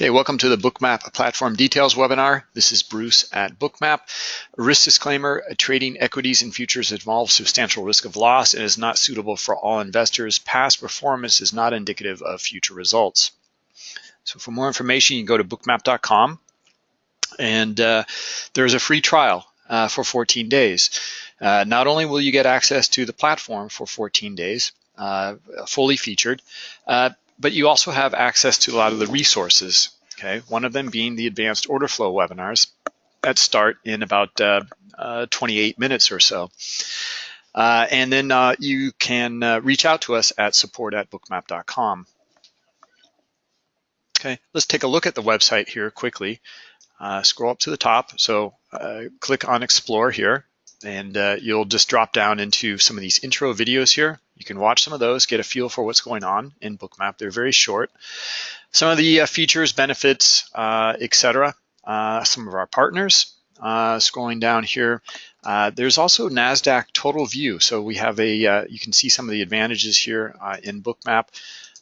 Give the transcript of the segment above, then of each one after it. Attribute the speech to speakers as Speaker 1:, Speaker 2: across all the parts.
Speaker 1: Okay, welcome to the Bookmap Platform Details webinar. This is Bruce at Bookmap. risk disclaimer, trading equities and futures involves substantial risk of loss and is not suitable for all investors. Past performance is not indicative of future results. So for more information, you can go to bookmap.com and uh, there's a free trial uh, for 14 days. Uh, not only will you get access to the platform for 14 days, uh, fully featured, uh, but you also have access to a lot of the resources, okay? One of them being the advanced order flow webinars that start in about uh, uh, 28 minutes or so. Uh, and then uh, you can uh, reach out to us at support at bookmap.com. Okay, let's take a look at the website here quickly. Uh, scroll up to the top. So click on explore here and you'll just drop down into some of these intro videos here. You can watch some of those, get a feel for what's going on in Bookmap. They're very short. Some of the uh, features, benefits, uh, etc. Uh, some of our partners. Uh, scrolling down here, uh, there's also NASDAQ Total View. So we have a, uh, you can see some of the advantages here in Bookmap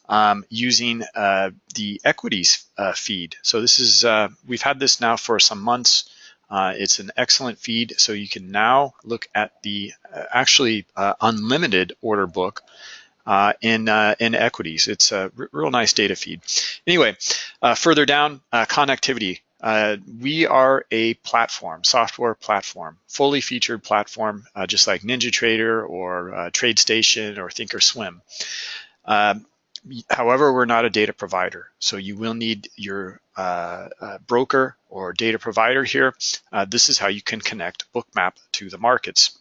Speaker 1: um, using the equities feed. So this is, we've had this now for some months. Uh, it's an excellent feed, so you can now look at the uh, actually uh, unlimited order book uh, in uh, in equities. It's a real nice data feed. Anyway, uh, further down, connectivity. we are a platform, software platform, fully featured platform, just like NinjaTrader or TradeStation or Thinkorswim. Um, However, we're not a data provider, so you will need your uh, uh, broker or data provider here. Uh, this is how you can connect Bookmap to the markets.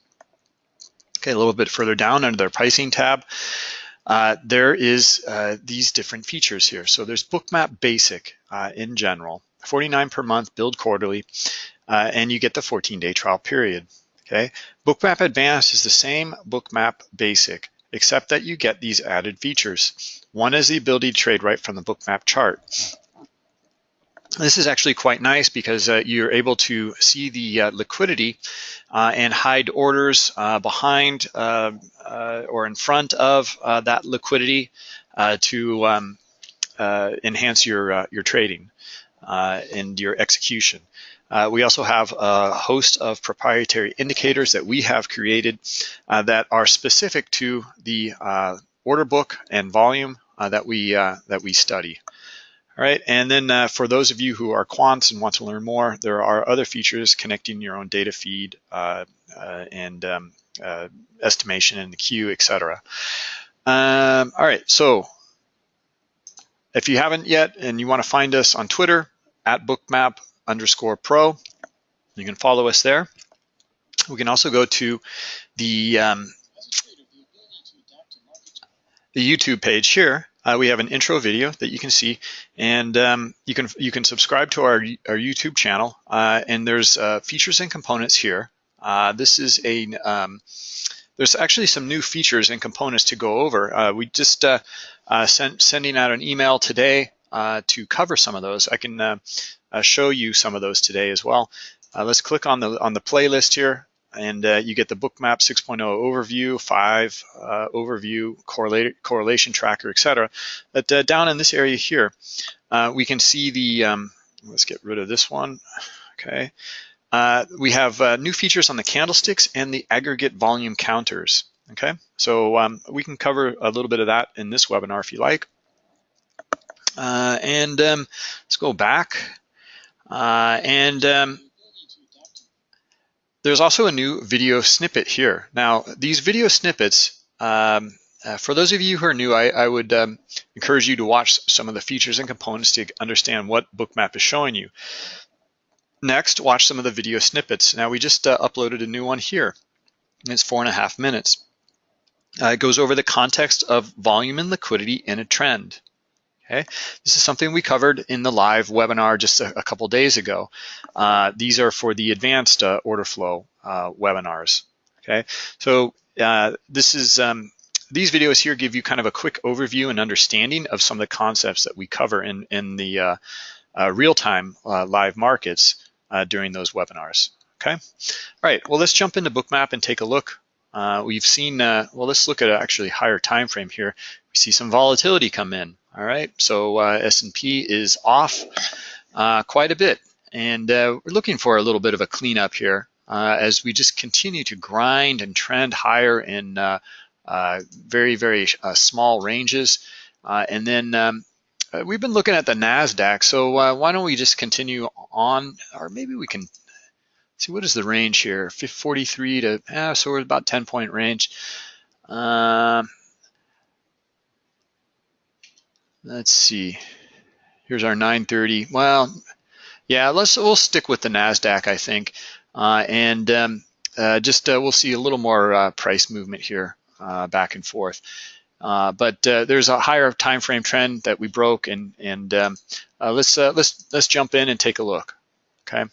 Speaker 1: Okay, a little bit further down under their pricing tab, uh, there is uh, these different features here. So there's Bookmap Basic uh, in general, 49 per month, billed quarterly, and you get the 14-day trial period. Okay, Bookmap Advanced is the same Bookmap Basic, except that you get these added features. One is the ability to trade right from the bookmap chart. This is actually quite nice because uh, you're able to see the uh, liquidity uh, and hide orders uh, behind uh, uh, or in front of that liquidity to um, enhance your, your trading and your execution. Uh, we also have a host of proprietary indicators that we have created uh, that are specific to the uh, order book and volume uh, that we uh, that we study. All right, and then uh, for those of you who are quants and want to learn more, there are other features connecting your own data feed and um, estimation in the queue, etc. Um, all right, so if you haven't yet and you want to find us on Twitter, at bookmap underscore pro. You can follow us there. We can also go to the, um, the YouTube page here. Uh, we have an intro video that you can see, and um, you can you can subscribe to our our YouTube channel. Uh, and there's uh, features and components here. Uh, this is a um, there's actually some new features and components to go over. Uh, we just uh, sent sending out an email today to cover some of those. I can uh, show you some of those today as well. Uh, let's click on the on the playlist here and uh, you get the bookmap 6.0 overview, 5 uh, overview, correlation tracker, etc. But uh, down in this area here, uh, we can see the, um, let's get rid of this one, okay. We have new features on the candlesticks and the aggregate volume counters, okay. So um, we can cover a little bit of that in this webinar if you like. and um, let's go back uh, and um, there's also a new video snippet here. Now, these video snippets, um, uh, for those of you who are new, I, I would um, encourage you to watch some of the features and components to understand what Bookmap is showing you. Next, watch some of the video snippets. Now, we just uh, uploaded a new one here. It's four and a half minutes. Uh, it goes over the context of volume and liquidity in a trend. Okay, this is something we covered in the live webinar just a, a couple days ago. Uh, these are for the advanced uh, order flow uh, webinars. Okay, so uh, this is um, these videos here give you kind of a quick overview and understanding of some of the concepts that we cover in in the real-time live markets during those webinars. Okay, all right. Well, let's jump into Bookmap and take a look. we've seen well, let's look at actually higher time frame here. We see some volatility come in. All right, so uh, S&P is off uh, quite a bit, and uh, we're looking for a little bit of a cleanup here uh, as we just continue to grind and trend higher in uh, uh, very, very small ranges. and then um, we've been looking at the NASDAQ, so why don't we just continue on, or maybe we can see what is the range here, 43 to, eh, so we're about 10 point range. Um, let's see. Here's our 930. Well, yeah, let's we'll stick with the Nasdaq, I think, uh, and um, uh, just uh, we'll see a little more uh, price movement here, uh, back and forth. Uh, but there's a higher time frame trend that we broke, and and um, let's let's let's jump in and take a look. Okay.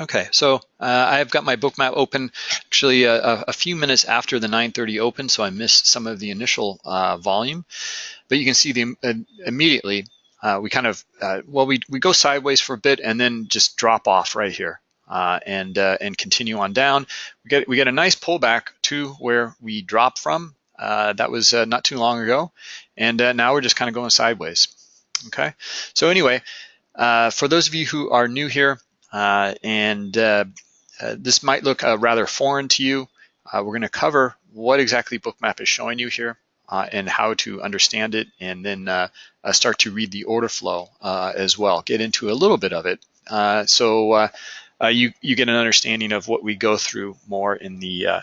Speaker 1: Okay, so uh, I've got my Bookmap open actually a, a, few minutes after the 9.30 open, so I missed some of the initial uh, volume. But you can see the uh, immediately, uh, we kind of, uh, well, we, we go sideways for a bit and then just drop off right here uh, and, and continue on down. We get, we get a nice pullback to where we drop from. Uh, that was uh, not too long ago. And uh, now we're just kind of going sideways. Okay, so anyway, for those of you who are new here, uh, and uh, uh, this might look rather foreign to you. we're going to cover what exactly Bookmap is showing you here and how to understand it, and then start to read the order flow as well. Get into a little bit of it. so uh, you you get an understanding of what we go through more in the uh,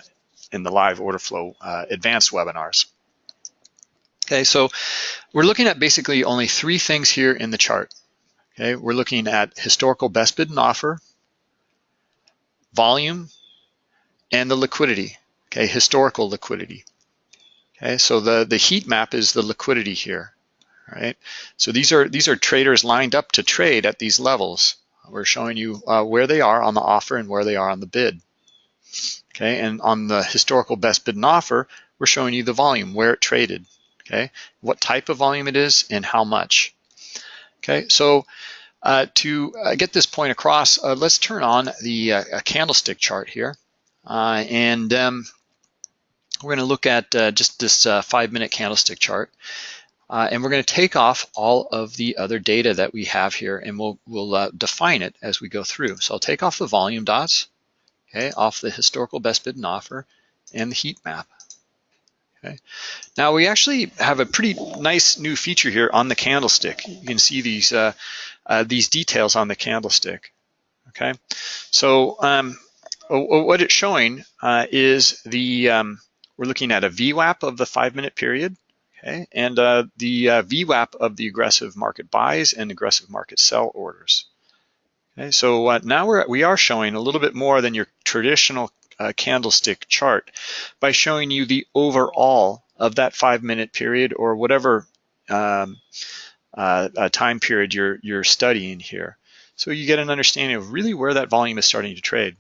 Speaker 1: in the live order flow uh, advanced webinars. Okay, so we're looking at basically only three things here in the chart. Okay, we're looking at historical best bid and offer, volume, and the liquidity. Okay, historical liquidity. Okay, so the the heat map is the liquidity here. Right. So these are these are traders lined up to trade at these levels. We're showing you uh, where they are on the offer and where they are on the bid. Okay, and on the historical best bid and offer, we're showing you the volume, where it traded. Okay, what type of volume it is and how much. Okay, so uh, to uh, get this point across, uh, let's turn on the uh, candlestick chart here. Uh, and um, we're going to look at uh, just this five minute candlestick chart. and we're going to take off all of the other data that we have here and we'll, we'll define it as we go through. So I'll take off the volume dots, okay, off the historical best bid and offer and the heat map. Okay. Now we actually have a pretty nice new feature here on the candlestick. You can see these uh, uh, these details on the candlestick. Okay, so um, what it's showing uh, is the um, we're looking at a VWAP of the five-minute period, okay, and uh, the uh, VWAP of the aggressive market buys and aggressive market sell orders. Okay, so uh, now we're we are showing a little bit more than your traditional uh, candlestick chart by showing you the overall of that five minute period or whatever um, uh, uh, time period you're, you're studying here. So you get an understanding of really where that volume is starting to trade.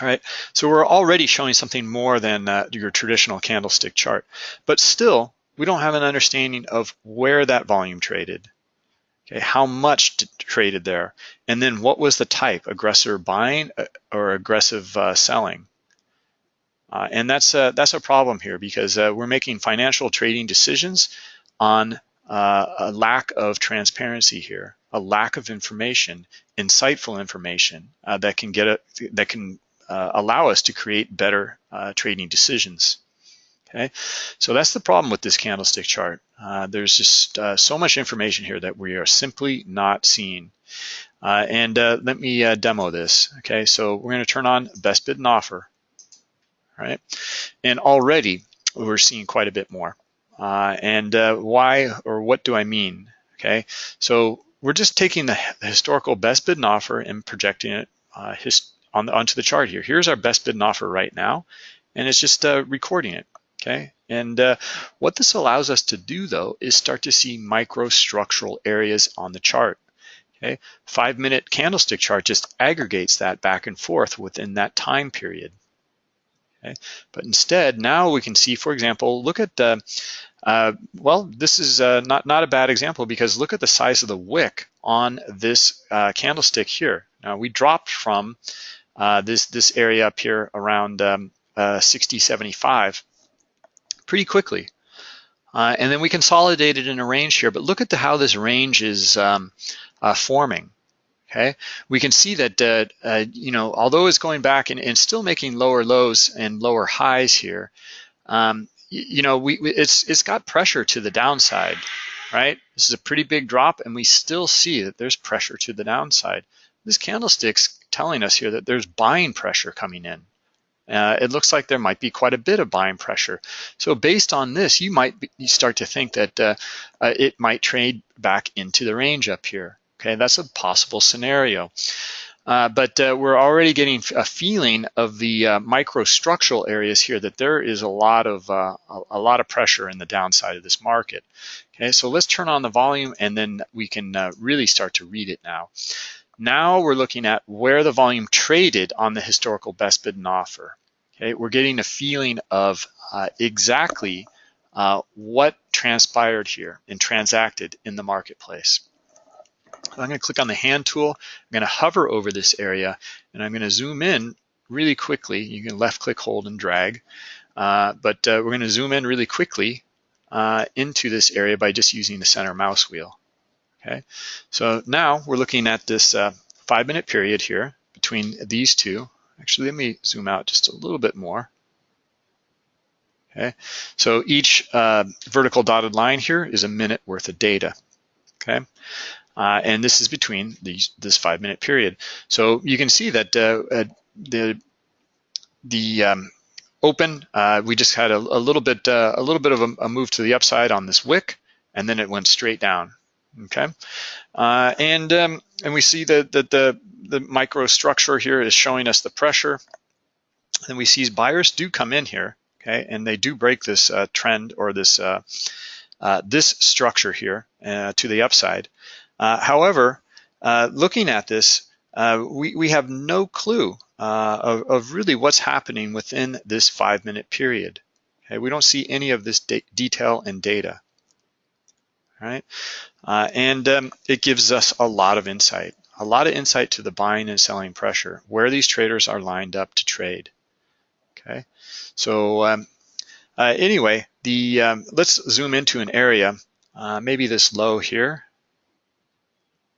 Speaker 1: All right, so we're already showing something more than uh, your traditional candlestick chart, but still we don't have an understanding of where that volume traded. Okay, how much traded there? And then what was the type, aggressor buying uh, or aggressive uh, selling? Uh, and that's a, that's a problem here because uh, we're making financial trading decisions on uh, a lack of transparency here, a lack of information, insightful information uh, that can get a, that can allow us to create better trading decisions. Okay, so that's the problem with this candlestick chart. Uh, there's just uh, so much information here that we are simply not seeing. Uh, and uh, let me uh, demo this. Okay, so we're going to turn on best bid and offer. Right, and already we're seeing quite a bit more. Uh, and why or what do I mean? Okay, so we're just taking the historical best bid and offer and projecting it on the, onto the chart here. Here's our best bid and offer right now, and it's just recording it okay? And uh, what this allows us to do though is start to see microstructural areas on the chart, okay? Five minute candlestick chart just aggregates that back and forth within that time period. Okay? But instead, now we can see, for example, look at, uh, uh, well, this is uh, not, not a bad example because look at the size of the wick on this uh, candlestick here. Now we dropped from uh, this, this area up here around um, 60, 75 pretty quickly. Uh, and then we consolidated in a range here, but look at the, how this range is um, uh, forming. Okay, we can see that uh, uh, you know although it's going back and, and, still making lower lows and lower highs here, um, you, you know we, it's it's got pressure to the downside, right? This is a pretty big drop, and we still see that there's pressure to the downside. This candlestick's telling us here that there's buying pressure coming in. Uh, it looks like there might be quite a bit of buying pressure. So based on this, you might be, you start to think that uh, uh, it might trade back into the range up here. Okay, that's a possible scenario. Uh, but uh, we're already getting a feeling of the uh, microstructural areas here that there is a lot of a, lot of pressure in the downside of this market. Okay, so let's turn on the volume and then we can really start to read it now. Now we're looking at where the volume traded on the historical best bid and offer. Okay, we're getting a feeling of uh, exactly what transpired here and transacted in the marketplace. I'm going to click on the hand tool. I'm going to hover over this area and I'm going to zoom in really quickly. You can left click, hold, and drag. Uh, but uh, we're going to zoom in really quickly uh, into this area by just using the center mouse wheel. Okay, so now we're looking at this uh, five minute period here between these two. Actually, let me zoom out just a little bit more. Okay, so each uh, vertical dotted line here is a minute worth of data. Okay, uh, and this is between these, this five minute period. So you can see that uh, uh, the the um, open, uh, we just had a, a little bit a little bit of a, a, move to the upside on this wick, and then it went straight down. Okay, uh, and um, and we see that the, the the microstructure here is showing us the pressure, and we see buyers do come in here. Okay, and they do break this trend or this this structure here to the upside. Uh, however, uh, looking at this, uh, we, we have no clue of, of, really what's happening within this five minute period. Okay, we don't see any of this de detail and data. Right, uh, and um, it gives us a lot of insight, a lot of insight to the buying and selling pressure, where these traders are lined up to trade. Okay, so um, uh, anyway, the um, let's zoom into an area, uh, maybe this low here,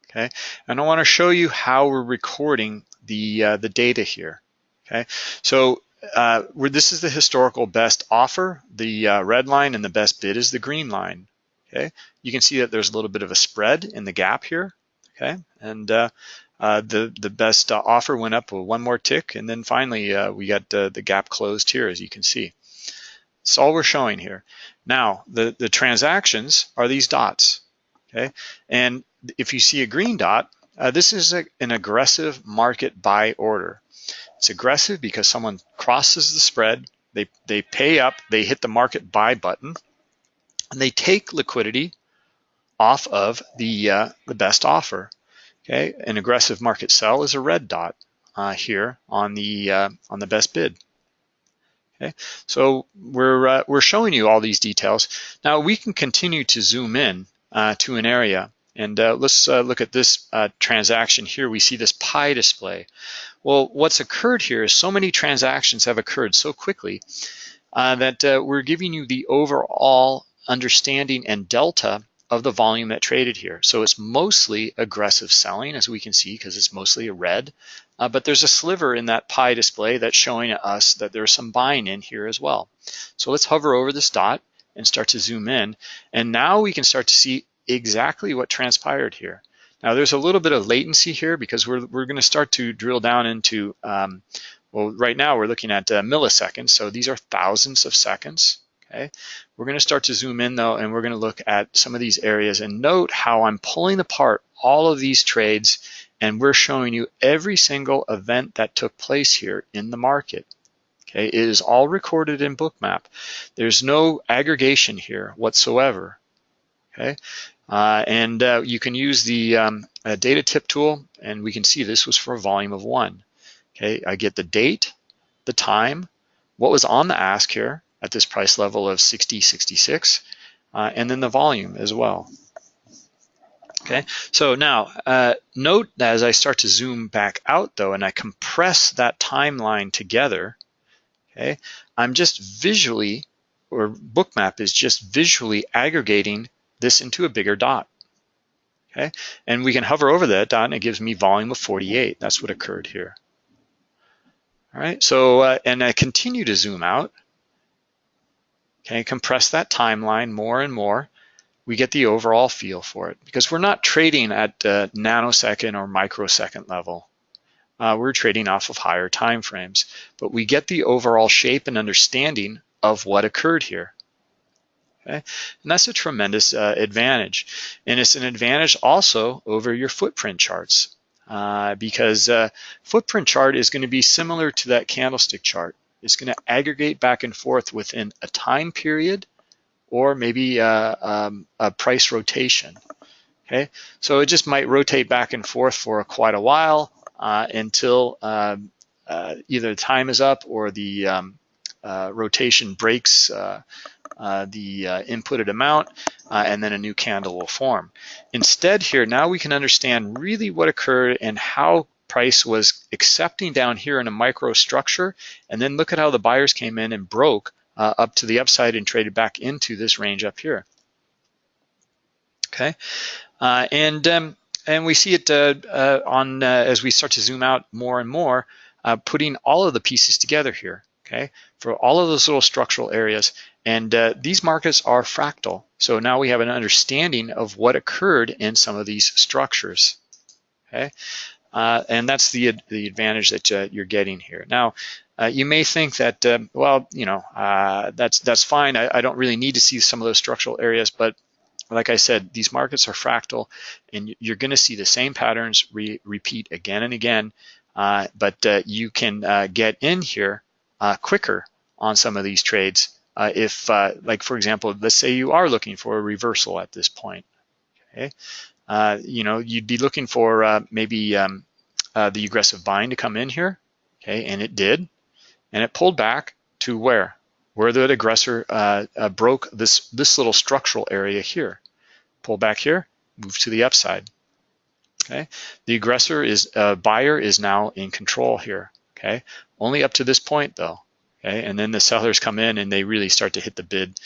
Speaker 1: okay? And I wanna show you how we're recording the, uh, the data here, okay? So uh, where this is the historical best offer, the uh, red line, and the best bid is the green line, okay? You can see that there's a little bit of a spread in the gap here, okay? And uh, uh, the, the best uh, offer went up one more tick, and then finally we got the gap closed here, as you can see. That's all we're showing here. Now, the, the transactions are these dots, okay? And if you see a green dot, uh, this is a, an aggressive market buy order. It's aggressive because someone crosses the spread, they, they pay up, they hit the market buy button, and they take liquidity off of the, uh, the best offer. Okay, an aggressive market sell is a red dot uh, here on the uh, on the best bid. Okay, so we're uh, we're showing you all these details. Now we can continue to zoom in uh, to an area and uh, let's look at this transaction here. We see this pie display. Well, what's occurred here is so many transactions have occurred so quickly uh, that uh, we're giving you the overall understanding and delta of the volume that traded here. So it's mostly aggressive selling, as we can see, because it's mostly a red. Uh, but there's a sliver in that pie display that's showing us that there's some buying in here as well. So let's hover over this dot and start to zoom in. And now we can start to see exactly what transpired here. Now there's a little bit of latency here because we're, we're going to start to drill down into, um, well, right now we're looking at uh, milliseconds, so these are thousands of seconds. Okay, We're going to start to zoom in though, and we're going to look at some of these areas and note how I'm pulling apart all of these trades and we're showing you every single event that took place here in the market. Okay, it is all recorded in Bookmap. There's no aggregation here whatsoever. Okay, uh, and uh, you can use the um, uh, data tip tool and we can see this was for a volume of one. Okay, I get the date, the time, what was on the ask here at this price level of 60, 66, uh, and then the volume as well. Okay, so now uh, note that as I start to zoom back out though, and I compress that timeline together, okay, I'm just visually or bookmap is just visually aggregating this into a bigger dot. Okay, and we can hover over that dot and it gives me volume of 48. That's what occurred here. All right, so uh, and I continue to zoom out. Okay, compress that timeline more and more. We get the overall feel for it because we're not trading at nanosecond or microsecond level. Uh, we're trading off of higher time frames, but we get the overall shape and understanding of what occurred here. Okay? And that's a tremendous uh, advantage. And it's an advantage also over your footprint charts uh, because uh, footprint chart is going to be similar to that candlestick chart. It's going to aggregate back and forth within a time period or maybe uh, um, a price rotation. Okay, so it just might rotate back and forth for quite a while uh, until um, uh, either the time is up or the um, uh, rotation breaks uh, uh, the inputted amount and then a new candle will form. Instead here, now we can understand really what occurred and how price was accepting down here in a micro structure and then look at how the buyers came in and broke up to the upside and traded back into this range up here. Okay, and um, and we see it uh, uh, on uh, as we start to zoom out more and more, putting all of the pieces together here okay, for all of those little structural areas. And uh, these markets are fractal. So now we have an understanding of what occurred in some of these structures, okay? Uh, and that's the, the advantage that uh, you're getting here. Now, uh, you may think that, um, well, you know, uh, that's, that's fine. I, I don't really need to see some of those structural areas, but like I said, these markets are fractal and you're gonna see the same patterns re repeat again and again, uh, but uh, you can get in here quicker on some of these trades. If, like for example, let's say you are looking for a reversal at this point, okay? Uh, you know, you'd be looking for uh, maybe um, uh, the aggressive buying to come in here, okay? And it did, and it pulled back to where? Where the aggressor broke this, this little structural area here. Pull back here, move to the upside, okay? The aggressor is, buyer is now in control here, okay? Only up to this point though, okay? And then the sellers come in and they really start to hit the bid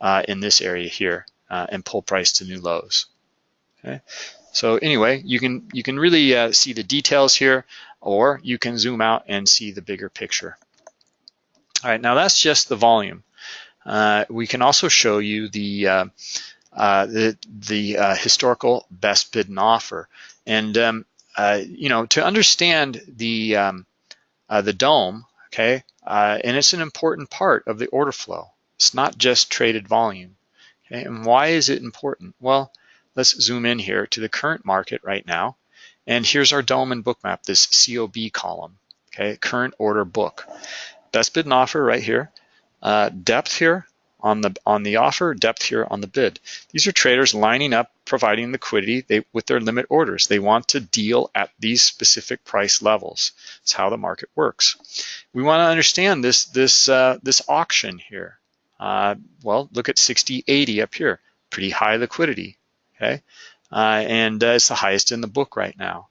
Speaker 1: uh, in this area here uh, and pull price to new lows, okay? So anyway, you can, you can really uh, see the details here or you can zoom out and see the bigger picture. All right, now that's just the volume. Uh, we can also show you the uh, uh, the, the uh, historical best bid and offer. And, um, uh, you know, to understand the, um, the DOM, okay? And it's an important part of the order flow. It's not just traded volume. Okay? And why is it important? Well, let's zoom in here to the current market right now. And here's our DOM and bookmap, this COB column, okay? Current order book. Best bid and offer right here. Uh, depth here, on the on the offer, depth here on the bid. These are traders lining up, providing liquidity they, with their limit orders. They want to deal at these specific price levels. It's how the market works. We want to understand this this uh, this auction here. Uh, well, look at 6080 up here, pretty high liquidity. Okay, uh, and uh, it's the highest in the book right now.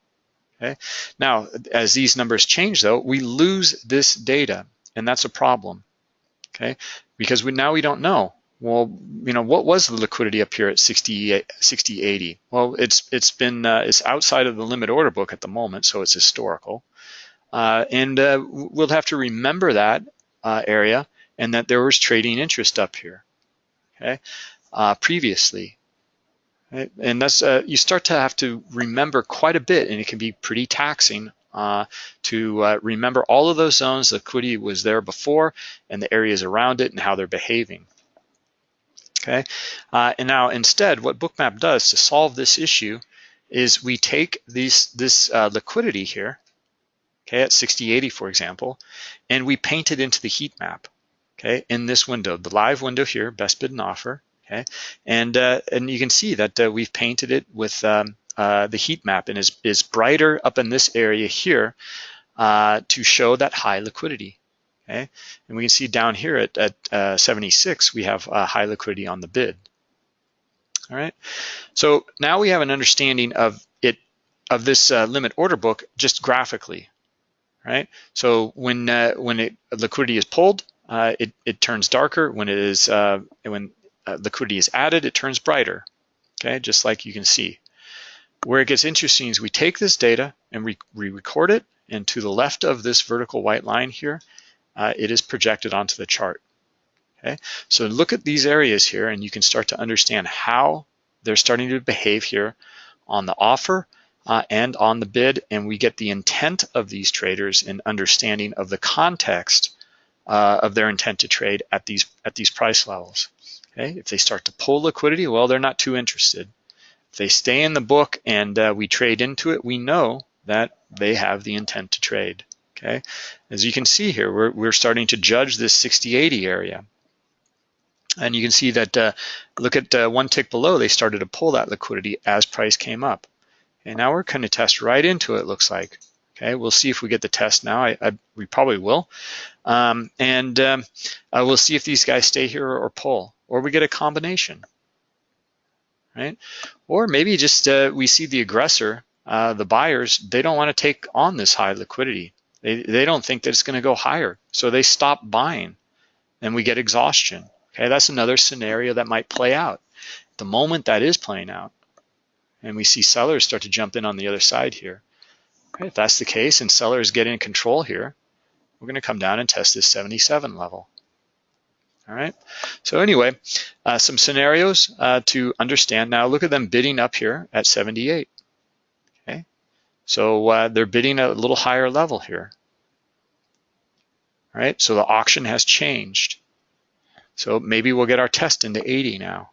Speaker 1: Okay, now as these numbers change though, we lose this data, and that's a problem okay? Because we, now we don't know. Well, you know, what was the liquidity up here at 60, 60 80? Well, it's it's been uh, it's outside of the limit order book at the moment, so it's historical. Uh, and uh, we'll have to remember that uh, area and that there was trading interest up here, okay, uh, previously. Right? And that's uh, you start to have to remember quite a bit, and it can be pretty taxing uh, to uh, remember all of those zones, the liquidity was there before and the areas around it and how they're behaving. Okay, uh, and now instead what Bookmap does to solve this issue is we take these, this uh, liquidity here, okay, at 6080 for example, and we paint it into the heat map, okay, in this window, the live window here, best bid and offer, okay, and, uh, and you can see that uh, we've painted it with um, uh, the heat map and is, is brighter up in this area here to show that high liquidity. Okay, and we can see down here at, at uh, 76, we have high liquidity on the bid. All right, so now we have an understanding of it of this uh, limit order book just graphically, right? So when uh, when it, liquidity is pulled, uh, it, it turns darker. When it is when uh, liquidity is added, it turns brighter. Okay, just like you can see. Where it gets interesting is we take this data and we, we record it, and to the left of this vertical white line here, uh, it is projected onto the chart. Okay, so look at these areas here, and you can start to understand how they're starting to behave here on the offer uh, and on the bid, and we get the intent of these traders and understanding of the context uh, of their intent to trade at these at these price levels. Okay, if they start to pull liquidity, well, they're not too interested. If they stay in the book and uh, we trade into it, we know that they have the intent to trade. Okay, as you can see here, we're we're starting to judge this 60-80 area. And you can see that, uh, look at uh, one tick below, they started to pull that liquidity as price came up. And now we're going to test right into it, looks like. Okay, we'll see if we get the test now. I, I we probably will. Um, and um, uh, we'll see if these guys stay here or, or, pull, or we get a combination, right? Or maybe just uh, we see the aggressor, uh, the buyers, they don't want to take on this high liquidity. They, they don't think that it's going to go higher, so they stop buying, and we get exhaustion. Okay, that's another scenario that might play out. The moment that is playing out, and we see sellers start to jump in on the other side here. Okay, if that's the case and sellers get in control here, we're going to come down and test this 77 level. All right, so anyway, uh, some scenarios uh, to understand. Now look at them bidding up here at 78. Okay, so uh, they're bidding a little higher level here. All right, so the auction has changed. So maybe we'll get our test into 80 now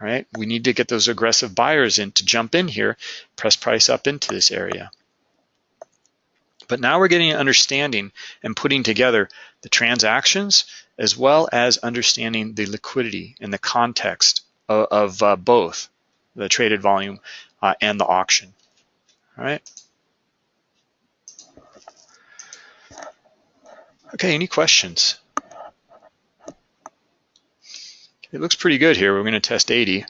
Speaker 1: All right. We need to get those aggressive buyers in to jump in here, press price up into this area. But now we're getting an understanding and putting together the transactions as well as understanding the liquidity and the context of, of uh, both the traded volume uh, and the auction, all right? Okay, any questions? it looks pretty good here. We're going to test 80.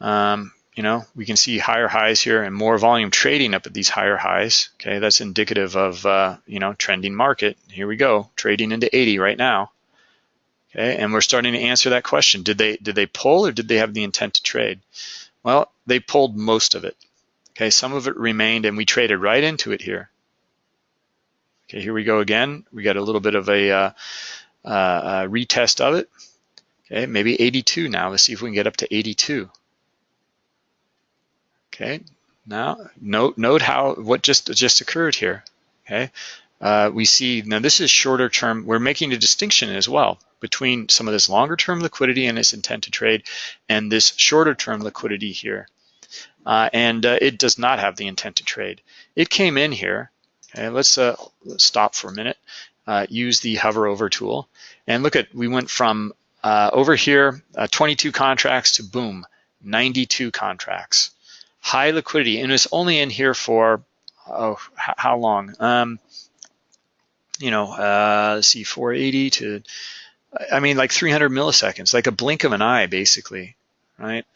Speaker 1: Um, you know, we can see higher highs here and more volume trading up at these higher highs. Okay, that's indicative of, uh, you know, trending market. Here we go, trading into 80 right now. Okay, and we're starting to answer that question. Did they did they pull or did they have the intent to trade? Well, they pulled most of it. Okay, some of it remained and we traded right into it here. Okay, here we go again. We got a little bit of a uh, uh, retest of it. Okay, maybe 82 now. Let's see if we can get up to 82. Okay, now note note how what just just occurred here. Okay, uh, we see now this is shorter term. We're making a distinction as well between some of this longer term liquidity and its intent to trade, and this shorter term liquidity here. Uh, and uh, it does not have the intent to trade. It came in here. Okay, let's, uh, let's stop for a minute. Uh, use the hover over tool and look at we went from uh, over here, uh, 22 contracts to boom, 92 contracts. High liquidity, and it's only in here for, oh, how long? Um, you know, uh, let's see, 480 to, I mean, like 300 milliseconds, like a blink of an eye, basically, right?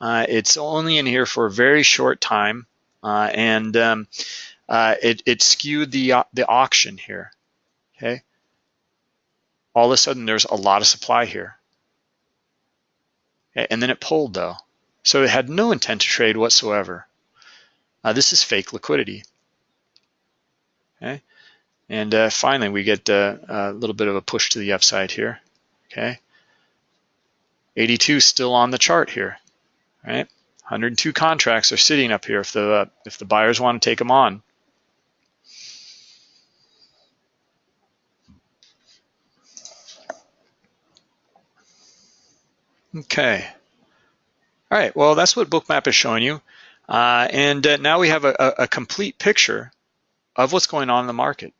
Speaker 1: Uh, it's only in here for a very short time, uh, and um, uh, it, it skewed the, the auction here, okay? all of a sudden there's a lot of supply here. And then it pulled though. So it had no intent to trade whatsoever. Uh, this is fake liquidity. Okay. And uh, finally, we get uh, a little bit of a push to the upside here. Okay. 82 still on the chart here, right? 102 contracts are sitting up here if the uh, if the buyers want to take them on. Okay. All right, well, that's what Bookmap is showing you. Uh, and uh, now we have a, a, complete picture of what's going on in the market,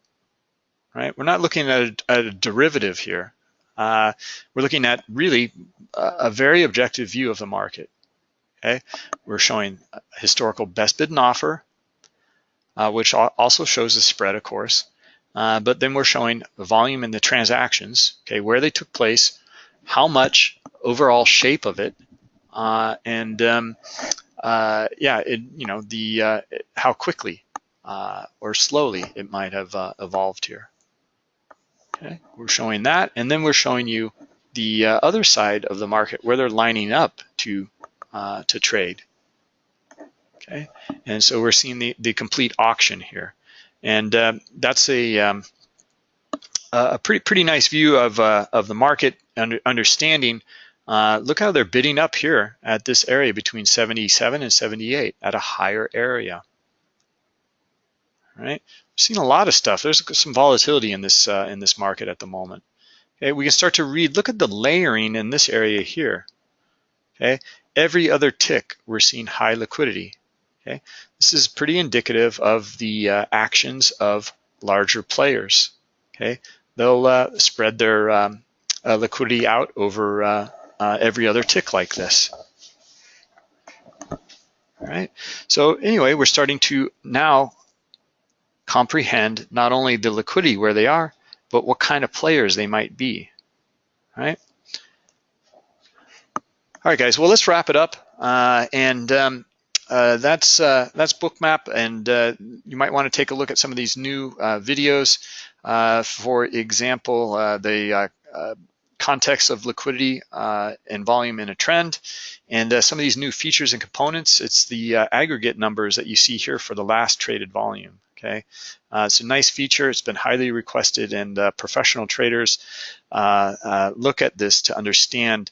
Speaker 1: right? We're not looking at a, a derivative here. Uh, we're looking at really a, very objective view of the market, okay? We're showing historical best bid and offer, uh, which also shows the spread, of course. Uh, but then we're showing the volume in the transactions, okay, where they took place, how much overall shape of it, and um, uh, yeah, it, you know the uh, how quickly uh, or slowly it might have uh, evolved here. Okay, we're showing that, and then we're showing you the uh, other side of the market where they're lining up to uh, to trade. Okay, and so we're seeing the the complete auction here, and uh, that's a um, a pretty pretty nice view of uh, of the market under, understanding. Uh, look how they're bidding up here at this area between 77 and 78 at a higher area. All right, we've seen a lot of stuff. There's some volatility in this uh, in this market at the moment. Okay, we can start to read. Look at the layering in this area here. Okay, every other tick we're seeing high liquidity. Okay, this is pretty indicative of the uh, actions of larger players. Okay, they'll uh, spread their um, uh, liquidity out over uh, uh, every other tick like this. All right, so anyway, we're starting to now comprehend not only the liquidity where they are, but what kind of players they might be, All right? All right, guys, well, let's wrap it up. Uh, and um, uh, that's uh, that's bookmap and uh, you might want to take a look at some of these new uh, videos uh, for example the context of liquidity and volume in a trend. And some of these new features and components it's the aggregate numbers that you see here for the last traded volume okay? It's a nice feature. It's been highly requested and professional traders look at this to understand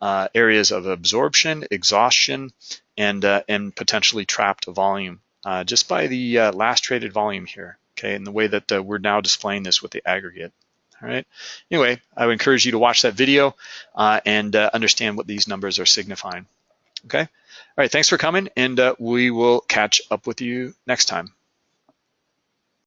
Speaker 1: uh, areas of absorption, exhaustion, and, uh, and potentially trapped volume uh, just by the uh, last traded volume here, okay, and the way that uh, we're now displaying this with the aggregate. All right. Anyway, I would encourage you to watch that video uh, and understand what these numbers are signifying. Okay. All right. Thanks for coming, and we will catch up with you next time.